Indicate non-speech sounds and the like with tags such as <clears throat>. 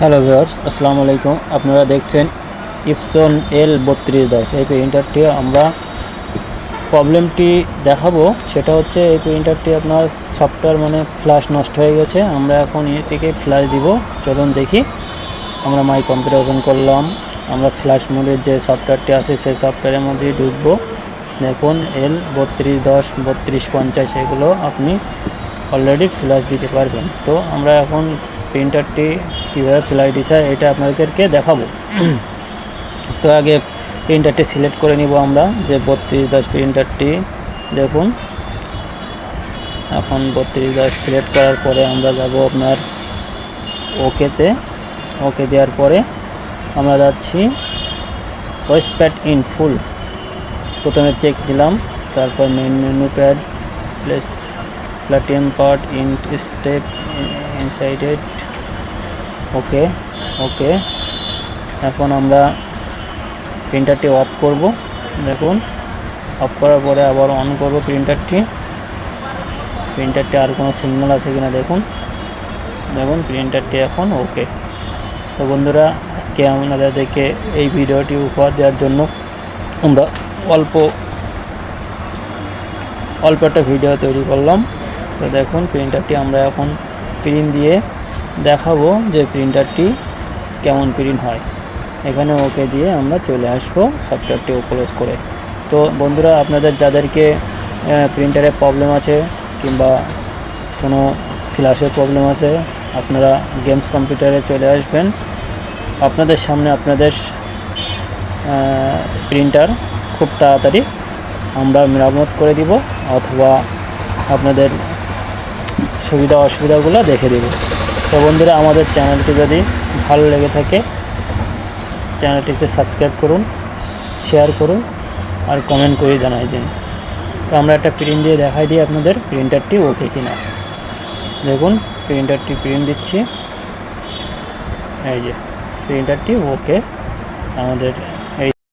Hello viewers আসসালামু আলাইকুম আপনারা দেখছেন ইপসন এল বত্রিশ দশ, এই প্রিন্টারটি আমরা প্রবলেমটি দেখাবো। সেটা হচ্ছে এই প্রিন্টারটি আপনার সফটওয়্যার মানে ফ্ল্যাশ নষ্ট হয়ে গেছে। আমরা এখন এ থেকে ফ্ল্যাশ দিব। চলুন দেখি। আমরা মাই কম্পিউটার ওপেন করলাম। আমরা ফ্ল্যাশ মোডের যে সফটওয়্যারটি আছে, সেই সফটওয়্যারের মধ্যে ঢুকবো। দেখুন এল বত্রিশ দশ, বত্রিশ পঞ্চাশ, এগুলো আপনি অলরেডি ফ্ল্যাশ দিতে পারবেন। তো আমরা এখন প্রিন্টারটি কীভাবে ফ্ল্যাশ দিতে হয় এটা আপনাদেরকে দেখাবো। <clears throat> তো আগে প্রিন্টারটি সিলেক্ট করে নিব আমরা, যে বত্রিশ দশ প্রিন্টারটি, দেখুন। এখন বত্রিশ দশ সিলেক্ট করার পরে আমরা যাব আপনার ওকেতে। ওকে দেওয়ার পরে আমরা যাচ্ছি ওয়েস্ট প্যাড ইন ফুল। প্রথমে চেক দিলাম, তারপর মেন মেনু প্যাড, প্লেস প্লাটিয়াম পার্ট ইন স্টেপ ইনসাইডেড ওকে ওকে এখন আমরা প্রিন্টারটি অফ করব। দেখুন অফ করার পরে আবার অন করব প্রিন্টারটি প্রিন্টারটি আর কোনো সিগন্যাল আছে কিনা দেখুন। দেখুন প্রিন্টারটি এখন ওকে তো বন্ধুরা, আজকে আপনাদেরকে এই ভিডিওটি উপহার দেওয়ার জন্য আমরা অল্প অল্প একটা ভিডিও তৈরি করলাম। তো দেখুন প্রিন্টারটি আমরা এখন প্রিন্ট দিয়ে দেখাবো যে প্রিন্টারটি কেমন প্রিন্ট হয়। এখানে ওকে দিয়ে আমরা চলে আসব সফটওয়্যারটি ক্লোজ করে। তো বন্ধুরা, আপনাদের যাদেরকে প্রিন্টারে প্রবলেম আছে কিংবা কোনো ফ্ল্যাশের প্রবলেম আছে, আপনারা গেমস কম্পিউটারে চলে আসবেন। আপনাদের সামনে আপনাদের প্রিন্টার খুব তাড়াতাড়ি আমরা মেরামত করে দিব, অথবা আপনাদের সুবিধা অসুবিধাগুলো দেখে দেব। তো বন্ধুরা, আমাদের চ্যানেলটি যদি ভালো লেগে থাকে চ্যানেলটিকে সাবস্ক্রাইব করুন, শেয়ার করুন আর কমেন্ট করে জানাই দিন। তো আমরা একটা প্রিন্ট দিয়ে দেখাই দিই আপনাদের, প্রিন্টারটি ওকে কিনা। দেখুন, প্রিন্টারটি প্রিন্ট দিচ্ছি। এই যে, প্রিন্টারটি ওকে আমাদের